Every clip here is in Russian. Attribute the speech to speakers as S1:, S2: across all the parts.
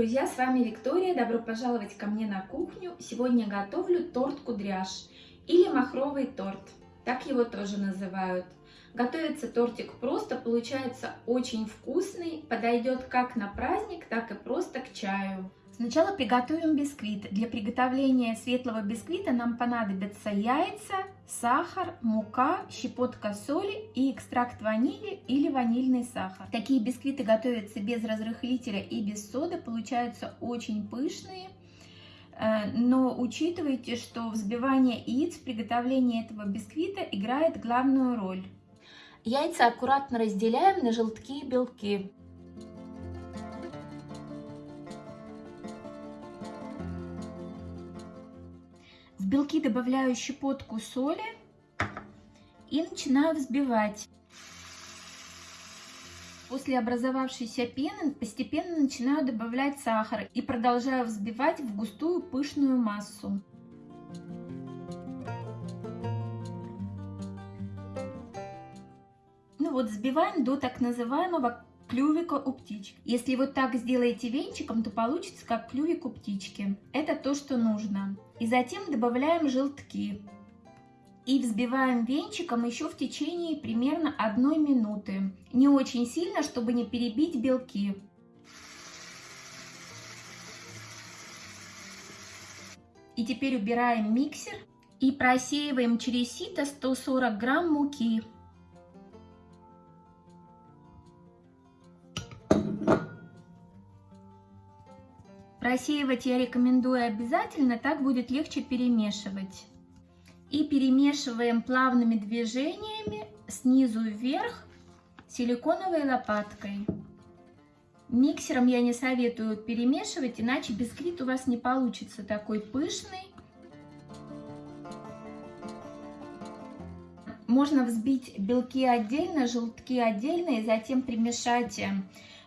S1: друзья, с вами Виктория. Добро пожаловать ко мне на кухню. Сегодня готовлю торт кудряш или махровый торт. Так его тоже называют. Готовится тортик просто, получается очень вкусный, подойдет как на праздник, так и просто к чаю. Сначала приготовим бисквит. Для приготовления светлого бисквита нам понадобятся яйца, сахар, мука, щепотка соли и экстракт ванили или ванильный сахар. Такие бисквиты готовятся без разрыхлителя и без соды, получаются очень пышные. Э, но учитывайте, что взбивание яиц в приготовлении этого бисквита играет главную роль. Яйца аккуратно разделяем на желтки и белки. Белки добавляю щепотку соли и начинаю взбивать. После образовавшейся пены постепенно начинаю добавлять сахар и продолжаю взбивать в густую пышную массу. Ну вот взбиваем до так называемого клювика у птички. Если вот так сделаете венчиком, то получится как клювик у птички. Это то, что нужно. И затем добавляем желтки. И взбиваем венчиком еще в течение примерно одной минуты. Не очень сильно, чтобы не перебить белки. И теперь убираем миксер и просеиваем через сито 140 грамм муки. Просеивать я рекомендую обязательно, так будет легче перемешивать. И перемешиваем плавными движениями снизу вверх силиконовой лопаткой. Миксером я не советую перемешивать, иначе бисквит у вас не получится такой пышный. Можно взбить белки отдельно, желтки отдельно и затем примешать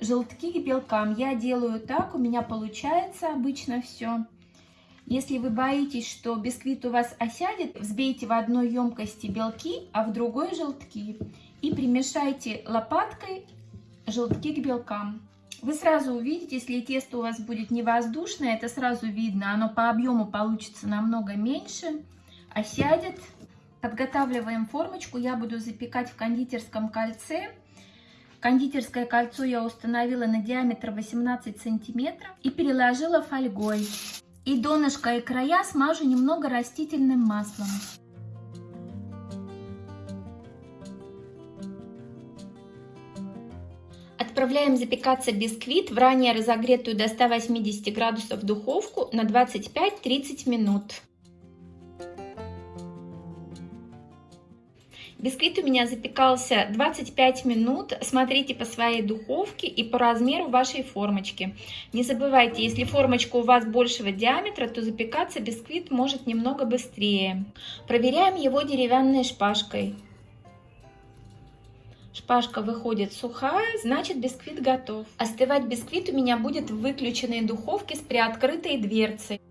S1: желтки к белкам. Я делаю так, у меня получается обычно все. Если вы боитесь, что бисквит у вас осядет, взбейте в одной емкости белки, а в другой желтки. И примешайте лопаткой желтки к белкам. Вы сразу увидите, если тесто у вас будет не воздушное, это сразу видно, оно по объему получится намного меньше, осядет. Подготавливаем формочку, я буду запекать в кондитерском кольце Кондитерское кольцо я установила на диаметр 18 сантиметров и переложила фольгой. И донышко и края смажу немного растительным маслом. Отправляем запекаться бисквит в ранее разогретую до 180 градусов духовку на 25-30 минут. Бисквит у меня запекался 25 минут. Смотрите по своей духовке и по размеру вашей формочки. Не забывайте, если формочка у вас большего диаметра, то запекаться бисквит может немного быстрее. Проверяем его деревянной шпажкой. Шпажка выходит сухая, значит бисквит готов. Остывать бисквит у меня будет в выключенной духовке с приоткрытой дверцей.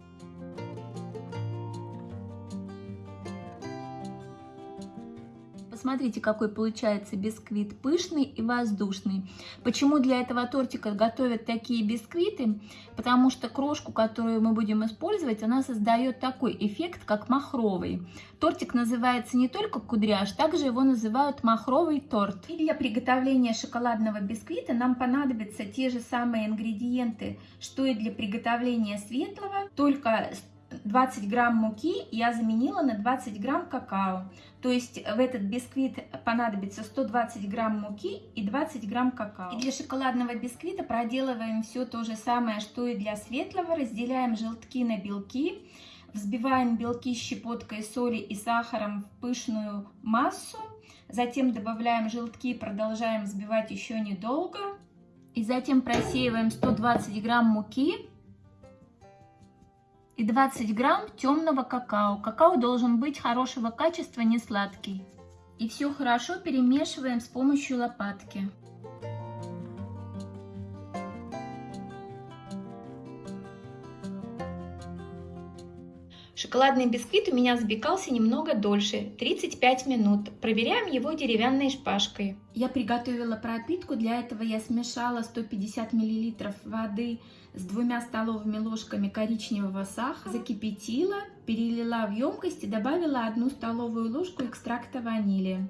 S1: Посмотрите, какой получается бисквит, пышный и воздушный. Почему для этого тортика готовят такие бисквиты? Потому что крошку, которую мы будем использовать, она создает такой эффект, как махровый. Тортик называется не только кудряш, также его называют махровый торт. И для приготовления шоколадного бисквита нам понадобятся те же самые ингредиенты, что и для приготовления светлого, только 20 грамм муки я заменила на 20 грамм какао. То есть в этот бисквит понадобится 120 грамм муки и 20 грамм какао. И для шоколадного бисквита проделываем все то же самое, что и для светлого. Разделяем желтки на белки. Взбиваем белки щепоткой соли и сахаром в пышную массу. Затем добавляем желтки продолжаем взбивать еще недолго. И затем просеиваем 120 грамм муки и 20 грамм темного какао. Какао должен быть хорошего качества, не сладкий. И все хорошо перемешиваем с помощью лопатки. Шоколадный бисквит у меня запекался немного дольше, 35 минут. Проверяем его деревянной шпажкой. Я приготовила пропитку, для этого я смешала 150 мл воды с двумя столовыми ложками коричневого сахара, закипятила, перелила в емкость и добавила одну столовую ложку экстракта ванили.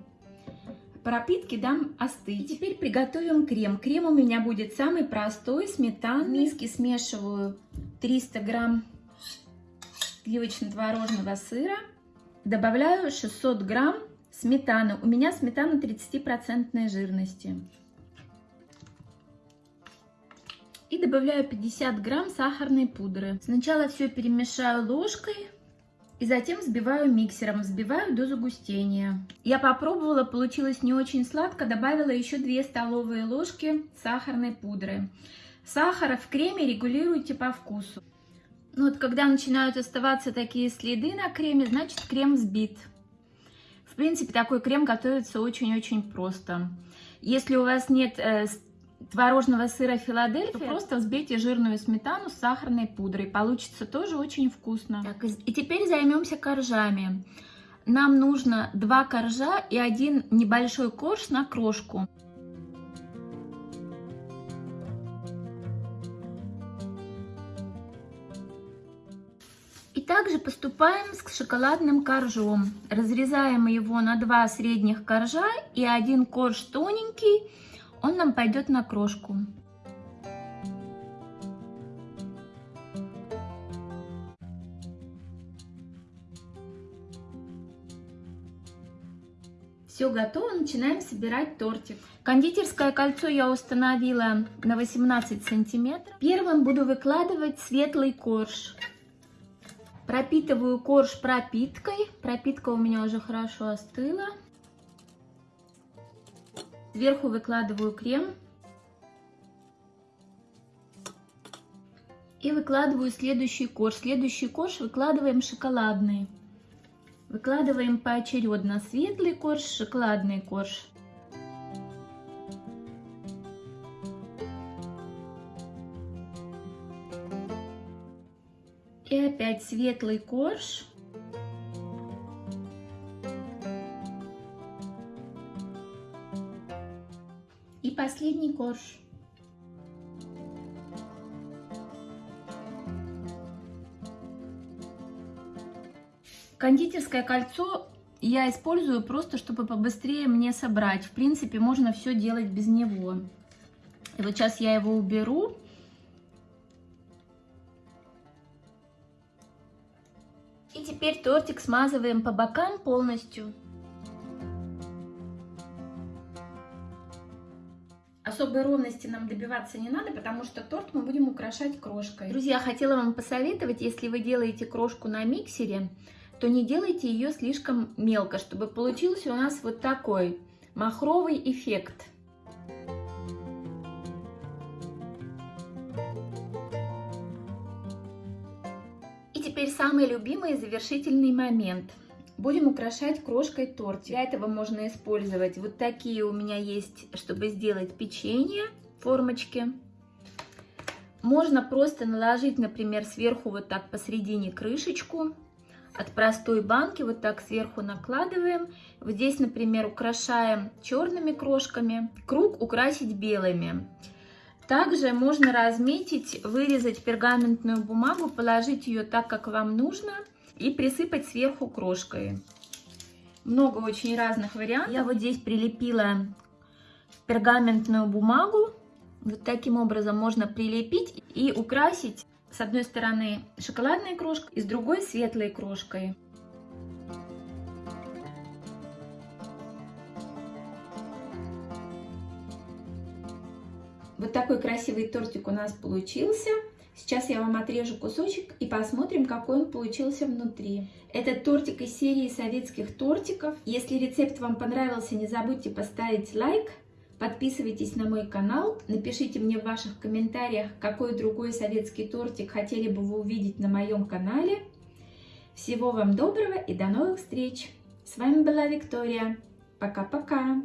S1: Пропитки дам остыть. И теперь приготовим крем. Крем у меня будет самый простой, сметанный. В миске смешиваю 300 грамм сливочно-творожного сыра. Добавляю 600 грамм сметаны. У меня сметана 30% жирности. И добавляю 50 грамм сахарной пудры. Сначала все перемешаю ложкой и затем взбиваю миксером, взбиваю до загустения. Я попробовала, получилось не очень сладко, добавила еще 2 столовые ложки сахарной пудры. Сахара в креме регулируйте по вкусу. Ну вот когда начинают оставаться такие следы на креме, значит крем взбит. В принципе, такой крем готовится очень-очень просто. Если у вас нет э, творожного сыра Филадельфия, то просто взбейте жирную сметану с сахарной пудрой. Получится тоже очень вкусно. Так, и теперь займемся коржами. Нам нужно два коржа и один небольшой корж на крошку. Также поступаем с шоколадным коржом. Разрезаем его на два средних коржа и один корж тоненький, он нам пойдет на крошку. Все готово, начинаем собирать тортик. Кондитерское кольцо я установила на 18 сантиметров. Первым буду выкладывать светлый корж. Пропитываю корж пропиткой. Пропитка у меня уже хорошо остыла. Сверху выкладываю крем. И выкладываю следующий корж. Следующий корж выкладываем шоколадный. Выкладываем поочередно светлый корж, шоколадный корж. И опять светлый корж. И последний корж. Кондитерское кольцо я использую просто, чтобы побыстрее мне собрать. В принципе, можно все делать без него. И вот сейчас я его уберу. Теперь тортик смазываем по бокам полностью. Особой ровности нам добиваться не надо, потому что торт мы будем украшать крошкой. Друзья, хотела вам посоветовать, если вы делаете крошку на миксере, то не делайте ее слишком мелко, чтобы получился у нас вот такой махровый эффект. Теперь самый любимый завершительный момент. Будем украшать крошкой тортик. Для этого можно использовать вот такие у меня есть, чтобы сделать печенье, формочки. Можно просто наложить, например, сверху вот так посередине крышечку. От простой банки вот так сверху накладываем. Вот здесь, например, украшаем черными крошками. Круг украсить белыми. Также можно разметить, вырезать пергаментную бумагу, положить ее так, как вам нужно, и присыпать сверху крошкой. Много очень разных вариантов. Я вот здесь прилепила пергаментную бумагу. Вот таким образом можно прилепить и украсить с одной стороны шоколадной крошкой и с другой светлой крошкой. Вот такой красивый тортик у нас получился. Сейчас я вам отрежу кусочек и посмотрим, какой он получился внутри. Это тортик из серии советских тортиков. Если рецепт вам понравился, не забудьте поставить лайк. Подписывайтесь на мой канал, напишите мне в ваших комментариях, какой другой советский тортик хотели бы вы увидеть на моем канале. Всего вам доброго и до новых встреч! С вами была Виктория. Пока-пока!